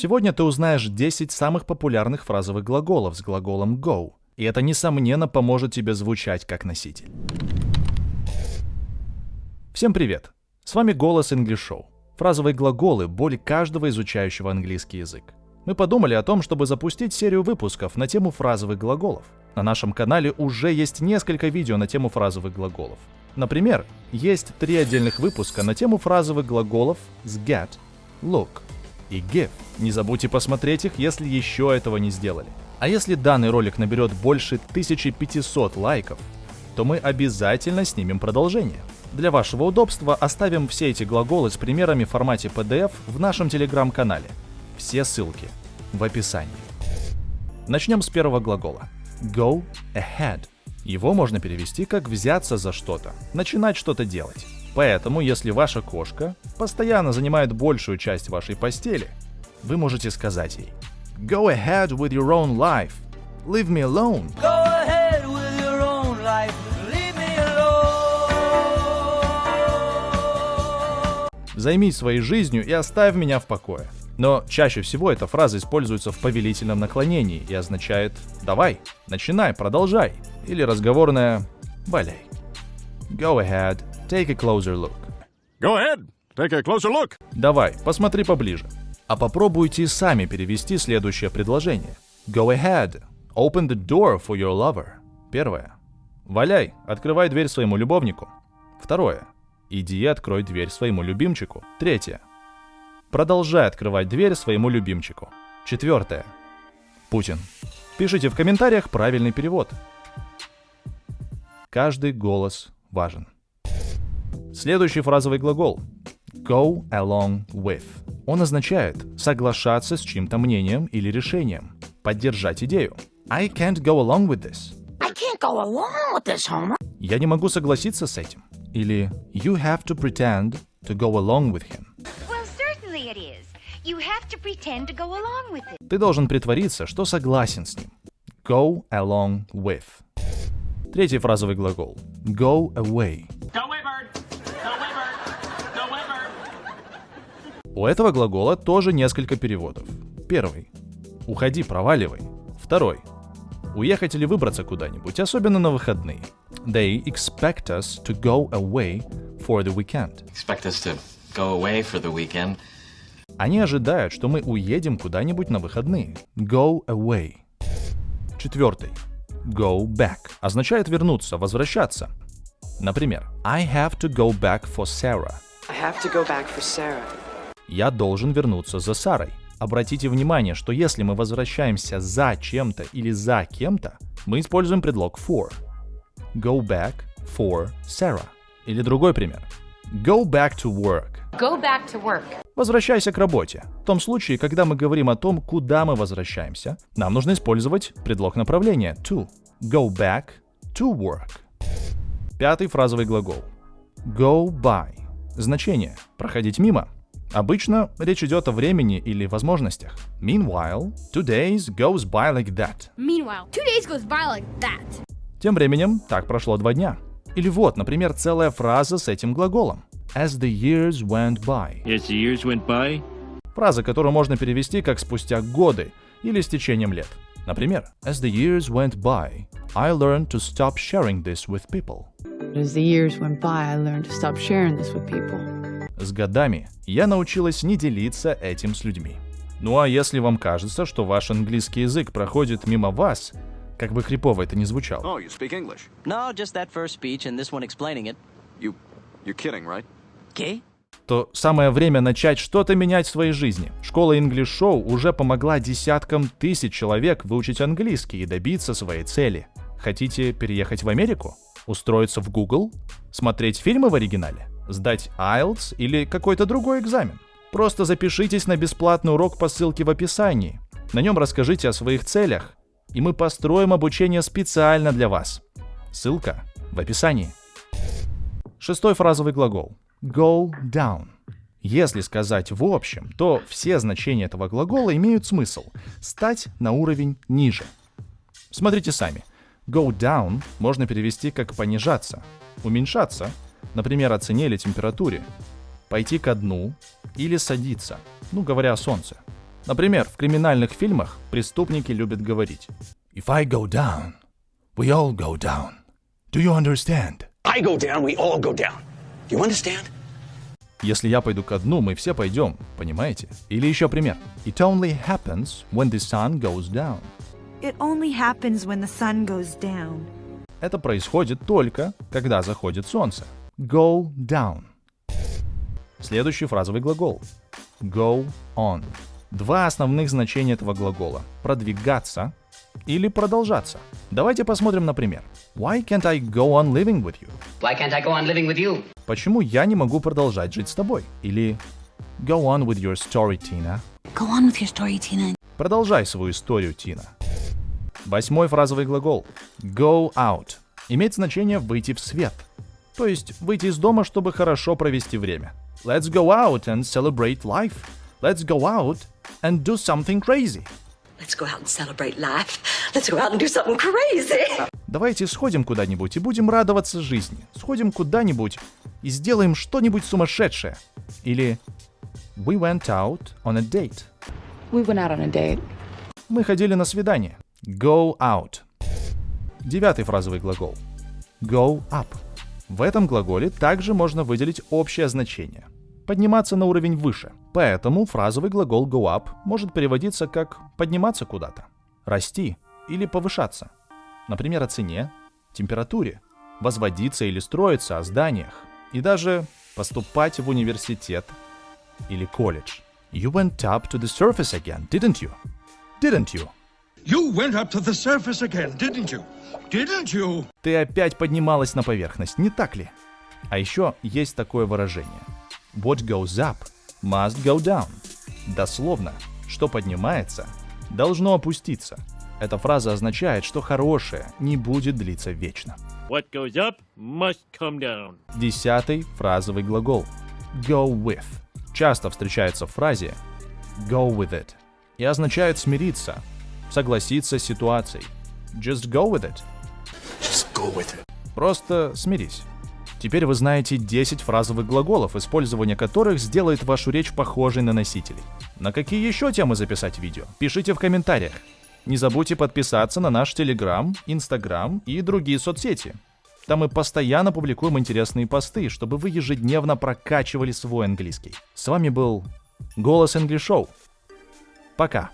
Сегодня ты узнаешь 10 самых популярных фразовых глаголов с глаголом go, и это несомненно поможет тебе звучать как носитель. Всем привет! С вами Голос English Show. Фразовые глаголы – боль каждого изучающего английский язык. Мы подумали о том, чтобы запустить серию выпусков на тему фразовых глаголов. На нашем канале уже есть несколько видео на тему фразовых глаголов. Например, есть три отдельных выпуска на тему фразовых глаголов с get, look и give. Не забудьте посмотреть их, если еще этого не сделали. А если данный ролик наберет больше 1500 лайков, то мы обязательно снимем продолжение. Для вашего удобства оставим все эти глаголы с примерами в формате PDF в нашем телеграм-канале. Все ссылки в описании. Начнем с первого глагола. Go ahead. Его можно перевести как взяться за что-то, начинать что-то делать. Поэтому, если ваша кошка постоянно занимает большую часть вашей постели, вы можете сказать ей Go ahead with your own life. Leave me alone. Go ahead with your own life. Leave me alone. Займись своей жизнью и оставь меня в покое. Но чаще всего эта фраза используется в повелительном наклонении и означает «давай, начинай, продолжай» или разговорное «валяй». Go ahead, take a closer look. Go ahead, take a closer look. Давай, посмотри поближе. А попробуйте сами перевести следующее предложение. Go ahead, open the door for your lover. Первое. Валяй, открывай дверь своему любовнику. Второе. Иди открой дверь своему любимчику. Третье. Продолжай открывать дверь своему любимчику. Четвертое. Путин. Пишите в комментариях правильный перевод. Каждый голос важен. Следующий фразовый глагол. Go along with. Он означает соглашаться с чьим-то мнением или решением, поддержать идею. I can't go along with this. I can't go along with this, Homer. Я не могу согласиться с этим. Или You have to pretend to go along with him. Well, certainly it is. You have to pretend to go along with it. Ты должен притвориться, что согласен с ним. Go along with. Третий фразовый глагол. Go away. Go away, bird. Go away, bird. Go away, bird. У этого глагола тоже несколько переводов. Первый. Уходи, проваливай. Второй. Уехать или выбраться куда-нибудь, особенно на выходные. They expect us to go away for the weekend. expect us to go away for the weekend. Они ожидают, что мы уедем куда-нибудь на выходные. Go away. Четвертый. Go back. Означает вернуться, возвращаться. Например, I have to go back for Sarah. I have to go back for Sarah. Я должен вернуться за Сарой. Обратите внимание, что если мы возвращаемся за чем-то или за кем-то, мы используем предлог for. Go back for Sarah. Или другой пример. Go back to work. Go back to work. Возвращайся к работе. В том случае, когда мы говорим о том, куда мы возвращаемся, нам нужно использовать предлог направления to. Go back to work. Пятый фразовый глагол. Go by. Значение – проходить мимо. Обычно речь идет о времени или возможностях. Meanwhile, two days goes by like that. Meanwhile, two days goes by like that. Тем временем, так прошло два дня. Или вот, например, целая фраза с этим глаголом. As the years went by. As the years went by, Фраза, которую можно перевести как «спустя годы» или «с течением лет». Например, As the years went by, I learned to stop sharing this with people. As the years went by, I learned to stop sharing this with people. С годами я научилась не делиться этим с людьми. Ну а если вам кажется, что ваш английский язык проходит мимо вас, как бы крипово это ни звучало, Oh, you speak English. No, just that first speech and this one explaining it. You, you're kidding, right? Okay? то самое время начать что-то менять в своей жизни. Школа English Show уже помогла десяткам тысяч человек выучить английский и добиться своей цели. Хотите переехать в Америку? Устроиться в Google? Смотреть фильмы в оригинале? Сдать IELTS или какой-то другой экзамен? Просто запишитесь на бесплатный урок по ссылке в описании. На нем расскажите о своих целях, и мы построим обучение специально для вас. Ссылка в описании. Шестой фразовый глагол. Go down. Если сказать в общем, то все значения этого глагола имеют смысл стать на уровень ниже. Смотрите сами. Go down можно перевести как понижаться, уменьшаться, например, о цене или температуре, пойти ко дну или садиться, ну говоря о солнце. Например, в криминальных фильмах преступники любят говорить If I go down, we all go down. Do you understand? I go down, we all go down. You understand? Если я пойду ко дну, мы все пойдем, понимаете? Или еще пример. It only happens when the sun goes down. It only happens when the sun goes down. Это происходит только, когда заходит солнце. Go down. Следующий фразовый глагол. Go on. Два основных значения этого глагола. Продвигаться или продолжаться. Давайте посмотрим на пример. Why can't I go on living with you? Why can't I go on living with you? Почему я не могу продолжать жить с тобой? Или Go on with your story, Tina. Go on with your story, Tina. Продолжай свою историю, Тина. Восьмой фразовый глагол. Go out. Имеет значение выйти в свет. То есть выйти из дома, чтобы хорошо провести время. Let's go out and celebrate life. Let's go out and do something crazy. Let's go out and celebrate life. Let's go out and do something crazy. Давайте сходим куда-нибудь и будем радоваться жизни. Сходим куда-нибудь и сделаем что-нибудь сумасшедшее. Или We went out on a date. We went out on a date. Мы ходили на свидание. Go out. Девятый фразовый глагол. Go up. В этом глаголе также можно выделить общее значение. Подниматься на уровень выше. Поэтому фразовый глагол go up может переводиться как подниматься куда-то, расти или повышаться. Например, о цене, температуре, возводиться или строиться о зданиях и даже поступать в университет или колледж. You went up to the surface again, didn't you? Didn't you? You went up to the surface again, didn't you? Didn't you? Ты опять поднималась на поверхность, не так ли? А еще есть такое выражение. What goes up must go down. Дословно, что поднимается, должно опуститься. Эта фраза означает, что хорошее не будет длиться вечно. What goes up must come down. Десятый фразовый глагол. Go with. Часто встречается в фразе go with it и означает смириться, согласиться с ситуацией. Just go with it. Just go with it. Просто смирись. Теперь вы знаете 10 фразовых глаголов, использование которых сделает вашу речь похожей на носителей. На какие еще темы записать видео? Пишите в комментариях. Не забудьте подписаться на наш Телеграм, Инстаграм и другие соцсети. Там мы постоянно публикуем интересные посты, чтобы вы ежедневно прокачивали свой английский. С вами был Голос English Show. Пока.